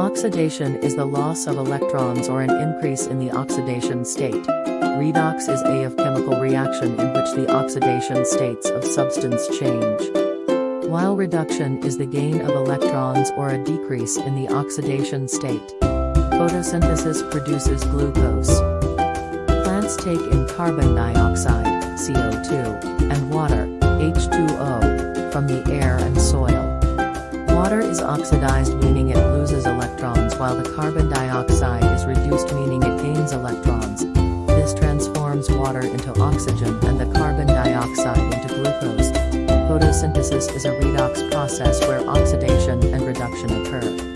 Oxidation is the loss of electrons or an increase in the oxidation state. Redox is a of chemical reaction in which the oxidation states of substance change. While reduction is the gain of electrons or a decrease in the oxidation state. Photosynthesis produces glucose. Plants take in carbon dioxide, CO2, and water, H2O, from the air and soil. Water is oxidized meaning it loses carbon dioxide is reduced meaning it gains electrons. This transforms water into oxygen and the carbon dioxide into glucose. Photosynthesis is a redox process where oxidation and reduction occur.